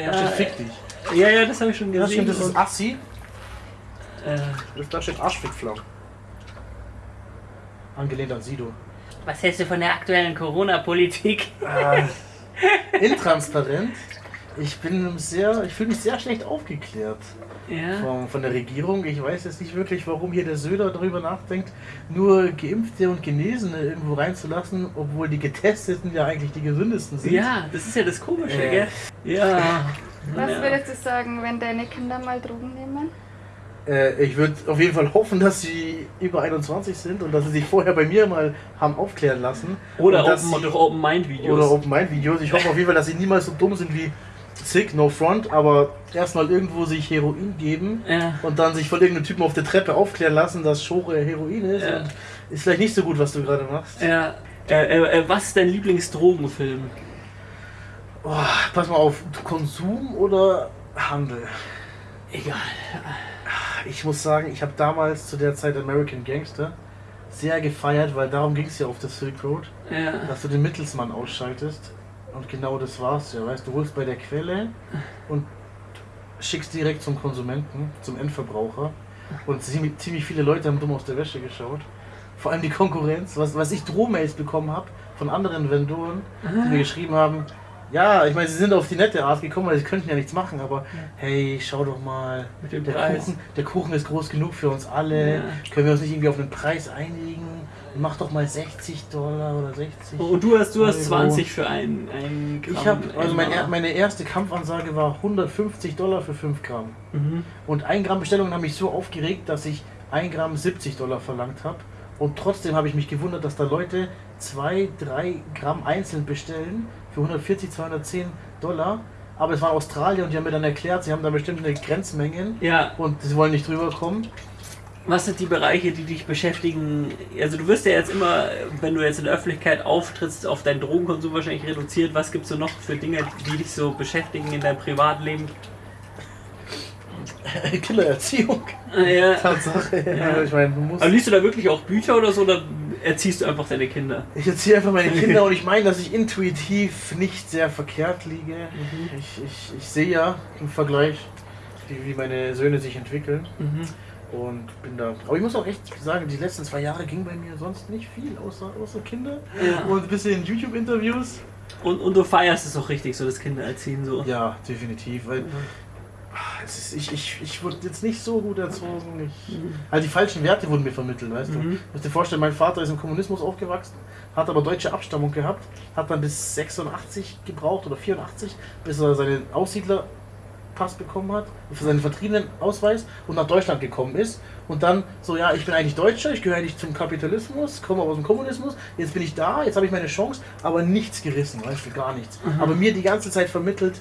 ja, Da steht ja, Fick dich. ja, ja, das habe ich schon Das gesehen. stimmt, das ist Assi. äh, Das- Da steht Arschfickflau. Angelehnt an Sido. was hältst du von der aktuellen Corona-Politik? Äh, intransparent. Ich bin sehr, ich fühle mich sehr schlecht aufgeklärt Ja. von, von der Regierung. Ich weiß jetzt nicht wirklich, warum hier der Söder darüber nachdenkt, nur Geimpfte und Genesene irgendwo reinzulassen, obwohl die Getesteten ja eigentlich die gesündesten sind. Ja, das ist ja das Komische, Äh. gell? Ja. Was ja. würdest du sagen, wenn deine Kinder mal Drogen nehmen? Äh, ich würde auf jeden Fall hoffen, dass sie über 21 sind und dass sie sich vorher bei mir mal haben aufklären lassen. Oder Open, sie- durch Open Mind Videos. Oder Open Mind Videos. Ich hoffe auf jeden Fall, dass sie niemals so dumm sind wie Sick, No Front, aber erstmal irgendwo sich Heroin geben ja. und dann sich von irgendeinem Typen auf der Treppe aufklären lassen, dass Schore Heroin ist. Ja. Und ist vielleicht nicht so gut, was du gerade machst. Ja. Äh, äh, äh, was ist dein Lieblingsdrogenfilm? Oh, pass mal auf, Konsum oder Handel? Egal. Ich muss sagen, ich habe damals zu der Zeit American Gangster sehr gefeiert, weil darum ging es ja auf der Silk Road, Ja. dass du den Mittelsmann ausschaltest. Und genau das war's ja, weißt du, holst bei der Quelle und schickst direkt zum Konsumenten, zum Endverbraucher. Und ziemlich, viele Leute haben dumm aus der Wäsche geschaut. Vor allem die Konkurrenz, was, was ich Drohmails bekommen habe von anderen Vendoren, die mir geschrieben haben, ja, ich meine, sie sind auf die nette Art gekommen, weil sie könnten ja nichts machen, aber hey, schau doch mal, Mit dem der. Kuchen, der Kuchen ist groß genug für uns alle, Ja. können wir uns nicht irgendwie auf einen Preis einigen? Mach doch mal 60 Dollar oder 60. Und du hast, du hast Euro. 20 für ein, ein Gramm. Ich habe, also mein, meine erste Kampfansage war 150 Dollar für 5 Gramm. Mhm. Und 1 Gramm Bestellungen haben mich so aufgeregt, dass ich 1 Gramm 70 Dollar verlangt habe. Und trotzdem habe ich mich gewundert, dass da Leute 2, 3 Gramm einzeln bestellen für 140, 210 Dollar. Aber es waren Australier und die haben mir dann erklärt, sie haben da bestimmte Grenzmengen Ja, und sie wollen nicht drüber kommen. Was sind die Bereiche, die dich beschäftigen? Also du wirst ja jetzt immer, wenn du jetzt in der Öffentlichkeit auftrittst, auf deinen Drogenkonsum wahrscheinlich reduziert. Was gibt es so noch für Dinge, die dich so beschäftigen in deinem Privatleben? Killererziehung. Ja. Tatsache. Ja. Ich meine, du musst. Aber liest du da wirklich auch Bücher oder so oder erziehst du einfach deine Kinder? Ich erziehe einfach meine Kinder und ich meine, dass ich intuitiv nicht sehr verkehrt liege. Ich, ich, ich sehe ja im Vergleich, wie, wie meine Söhne sich entwickeln Mhm. Und bin da. Aber ich muss auch echt sagen, die letzten zwei Jahre ging bei mir sonst nicht viel, außer, außer Kinder Ja. und ein bisschen YouTube-Interviews. Und, und du feierst es auch richtig, so das Kindererziehen so. Ja, definitiv, weil es ist, ich, ich, ich wurde jetzt nicht so gut erzogen. Ich, also die falschen Werte wurden mir vermittelt, weißt du. Mhm. Du musst dir vorstellen, mein Vater ist im Kommunismus aufgewachsen, hat aber deutsche Abstammung gehabt, hat dann bis 86 gebraucht oder 84, bis er seinen Aussiedlerpass bekommen hat, für seinen vertriebenen Ausweis und nach Deutschland gekommen ist. Und dann so, ja, ich bin eigentlich Deutscher, ich gehöre eigentlich zum Kapitalismus, komme aus dem Kommunismus, jetzt bin ich da, jetzt habe ich meine Chance, aber nichts gerissen, weißt du, gar nichts. Aber mir die ganze Zeit vermittelt,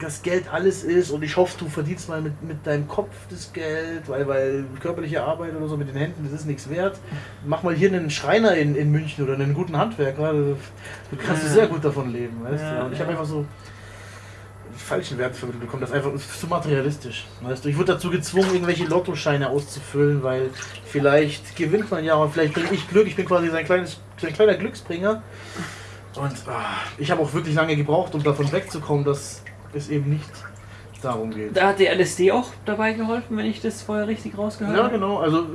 dass Geld alles ist und ich hoffe, du verdienst mal mit, mit deinem Kopf das Geld, weil, weil körperliche Arbeit oder so mit den Händen, das ist nichts wert. Mach mal hier einen Schreiner in, in München oder einen guten Handwerker, du kannst Ja. sehr gut davon leben, weißt Ja, du. Und ich habe einfach so falschen Werte vermittelt bekommen, das ist einfach ist zu materialistisch, weißt du. Ich wurde dazu gezwungen, irgendwelche Lottoscheine auszufüllen, weil vielleicht gewinnt man ja, aber vielleicht bringe ich Glück, ich bin quasi sein, kleines, sein kleiner Glücksbringer. Und ah, ich habe auch wirklich lange gebraucht, um davon wegzukommen, dass es eben nicht darum geht. Da hat dir LSD auch dabei geholfen, wenn ich das vorher richtig rausgehört Ja, habe? genau. Also,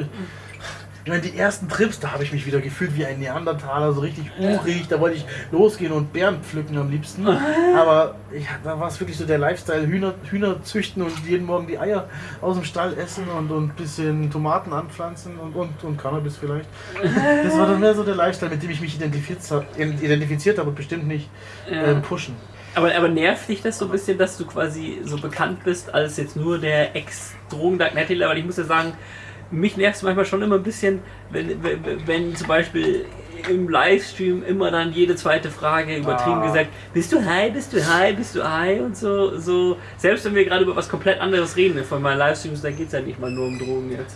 ich meine, die ersten Trips, da habe ich mich wieder gefühlt wie ein Neandertaler, so richtig urig. Da wollte ich losgehen und Beeren pflücken am liebsten. Aber ich, da war es wirklich so der Lifestyle: Hühner, Hühner züchten und jeden Morgen die Eier aus dem Stall essen und und ein bisschen Tomaten anpflanzen und, und, und Cannabis vielleicht. Das war dann mehr so der Lifestyle, mit dem ich mich identifiziert, identifiziert habe und bestimmt nicht ähm, pushen. Aber, aber nervt dich das so ein bisschen, dass du quasi so bekannt bist als jetzt nur der Ex-Drogen-Dark-Net-Dealer? Weil ich muss ja sagen, mich nervt es manchmal schon immer ein bisschen, wenn, wenn, wenn zum Beispiel im Livestream immer dann jede zweite Frage übertrieben Ah. gesagt, bist du high, bist du high, bist du high und so, so. Selbst wenn wir gerade über was komplett anderes reden, von meinen Livestreams, da geht es ja nicht mal nur um Drogen jetzt.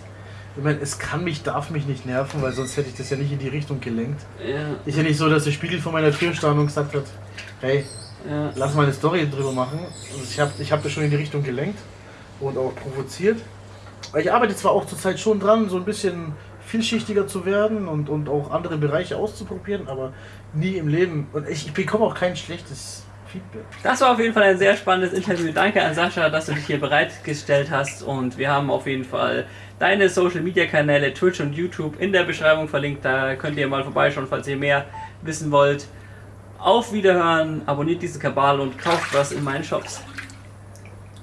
Ich meine, es kann mich, darf mich nicht nerven, weil sonst hätte ich das ja nicht in die Richtung gelenkt. Ja, Ist ja nicht so, dass der Spiegel vor meiner Tür stand und gesagt hat, hey, ja. lass mal eine Story drüber machen. Also ich habe ich hab das schon in die Richtung gelenkt und auch provoziert. Ich arbeite zwar auch zurzeit schon dran, so ein bisschen vielschichtiger zu werden und, und auch andere Bereiche auszuprobieren, aber nie im Leben. Und ich, ich bekomme auch kein schlechtes Feedback. Das war auf jeden Fall ein sehr spannendes Interview. Danke an Sascha, dass du dich hier bereitgestellt hast. Und wir haben auf jeden Fall deine Social Media Kanäle Twitch und YouTube in der Beschreibung verlinkt. Da könnt ihr mal vorbeischauen, falls ihr mehr wissen wollt. Auf Wiederhören, abonniert diesen Kabal und kauft was in meinen Shops.